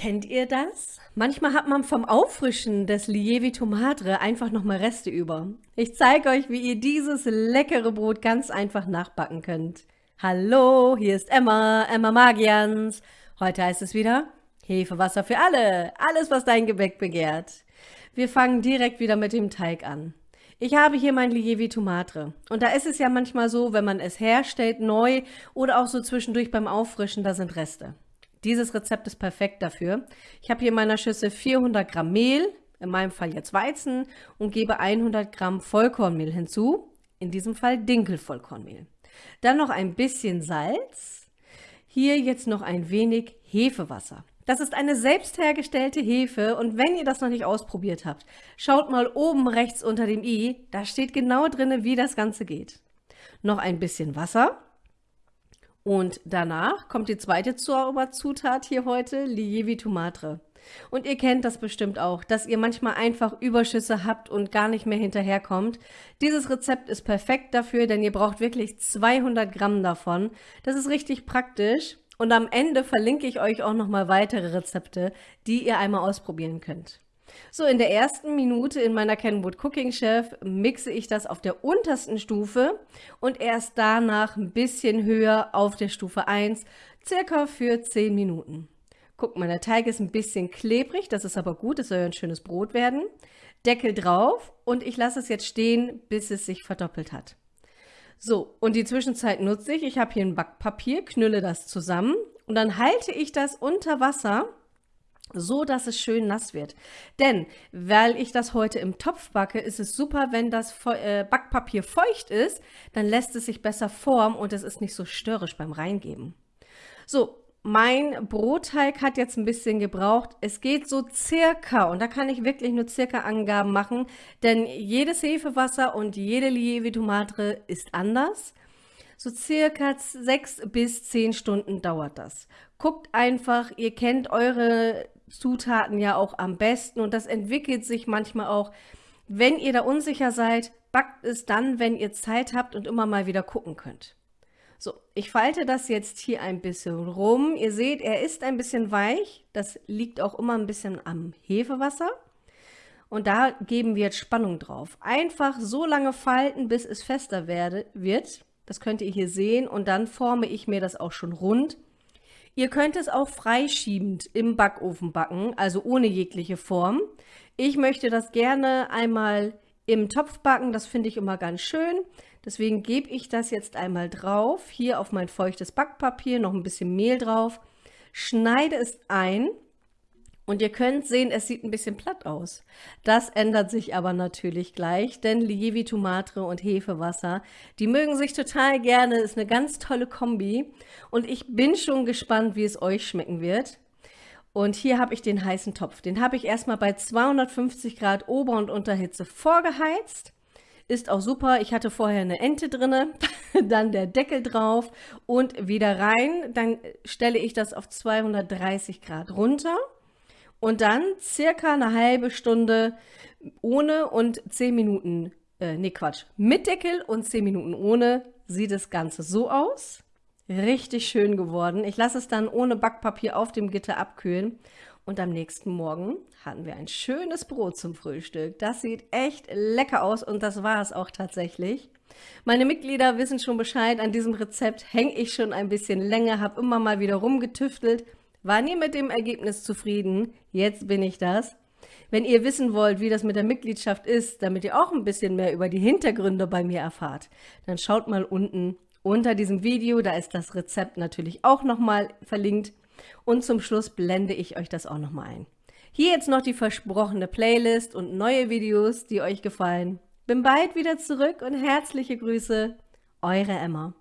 Kennt ihr das? Manchmal hat man vom Auffrischen des Lievito Madre einfach nochmal Reste über. Ich zeige euch, wie ihr dieses leckere Brot ganz einfach nachbacken könnt. Hallo, hier ist Emma, Emma Magians. Heute heißt es wieder Hefewasser für alle, alles was dein Gebäck begehrt. Wir fangen direkt wieder mit dem Teig an. Ich habe hier mein Lievito Madre und da ist es ja manchmal so, wenn man es herstellt, neu oder auch so zwischendurch beim Auffrischen, da sind Reste. Dieses Rezept ist perfekt dafür. Ich habe hier in meiner Schüssel 400 Gramm Mehl, in meinem Fall jetzt Weizen, und gebe 100 Gramm Vollkornmehl hinzu, in diesem Fall Dinkelvollkornmehl. Dann noch ein bisschen Salz, hier jetzt noch ein wenig Hefewasser. Das ist eine selbst hergestellte Hefe und wenn ihr das noch nicht ausprobiert habt, schaut mal oben rechts unter dem i, da steht genau drin, wie das Ganze geht. Noch ein bisschen Wasser und danach kommt die zweite Zauberzutat hier heute, Lievito Madre. Und ihr kennt das bestimmt auch, dass ihr manchmal einfach Überschüsse habt und gar nicht mehr hinterherkommt. Dieses Rezept ist perfekt dafür, denn ihr braucht wirklich 200 Gramm davon. Das ist richtig praktisch. Und am Ende verlinke ich euch auch nochmal weitere Rezepte, die ihr einmal ausprobieren könnt. So, in der ersten Minute in meiner Kenwood Cooking Chef mixe ich das auf der untersten Stufe und erst danach ein bisschen höher auf der Stufe 1, circa für 10 Minuten. Guck mal, der Teig ist ein bisschen klebrig, das ist aber gut, es soll ja ein schönes Brot werden. Deckel drauf und ich lasse es jetzt stehen, bis es sich verdoppelt hat. So, und die Zwischenzeit nutze ich, ich habe hier ein Backpapier, knülle das zusammen und dann halte ich das unter Wasser so dass es schön nass wird. Denn, weil ich das heute im Topf backe, ist es super, wenn das äh, Backpapier feucht ist, dann lässt es sich besser formen und es ist nicht so störrisch beim Reingeben. So, mein Brotteig hat jetzt ein bisschen gebraucht. Es geht so circa, und da kann ich wirklich nur circa Angaben machen, denn jedes Hefewasser und jede Lievito Madre ist anders. So circa sechs bis zehn Stunden dauert das. Guckt einfach, ihr kennt eure Zutaten ja auch am besten und das entwickelt sich manchmal auch. Wenn ihr da unsicher seid, backt es dann, wenn ihr Zeit habt und immer mal wieder gucken könnt. So, ich falte das jetzt hier ein bisschen rum. Ihr seht, er ist ein bisschen weich. Das liegt auch immer ein bisschen am Hefewasser. Und da geben wir jetzt Spannung drauf. Einfach so lange falten, bis es fester werde, wird. Das könnt ihr hier sehen. Und dann forme ich mir das auch schon rund. Ihr könnt es auch freischiebend im Backofen backen, also ohne jegliche Form. Ich möchte das gerne einmal im Topf backen, das finde ich immer ganz schön. Deswegen gebe ich das jetzt einmal drauf, hier auf mein feuchtes Backpapier, noch ein bisschen Mehl drauf, schneide es ein und ihr könnt sehen, es sieht ein bisschen platt aus. Das ändert sich aber natürlich gleich, denn Lievito Matre und Hefewasser, die mögen sich total gerne, ist eine ganz tolle Kombi. Und ich bin schon gespannt, wie es euch schmecken wird. Und hier habe ich den heißen Topf. Den habe ich erstmal bei 250 Grad Ober- und Unterhitze vorgeheizt. Ist auch super. Ich hatte vorher eine Ente drinne, dann der Deckel drauf und wieder rein. Dann stelle ich das auf 230 Grad runter und dann circa eine halbe Stunde ohne und 10 Minuten, äh, nee Quatsch, mit Deckel und 10 Minuten ohne sieht das Ganze so aus. Richtig schön geworden. Ich lasse es dann ohne Backpapier auf dem Gitter abkühlen. Und am nächsten Morgen hatten wir ein schönes Brot zum Frühstück. Das sieht echt lecker aus und das war es auch tatsächlich. Meine Mitglieder wissen schon Bescheid, an diesem Rezept hänge ich schon ein bisschen länger, habe immer mal wieder rumgetüftelt war nie mit dem Ergebnis zufrieden, jetzt bin ich das. Wenn ihr wissen wollt, wie das mit der Mitgliedschaft ist, damit ihr auch ein bisschen mehr über die Hintergründe bei mir erfahrt, dann schaut mal unten unter diesem Video, da ist das Rezept natürlich auch nochmal verlinkt. Und zum Schluss blende ich euch das auch nochmal ein. Hier jetzt noch die versprochene Playlist und neue Videos, die euch gefallen. Bin bald wieder zurück und herzliche Grüße, eure Emma.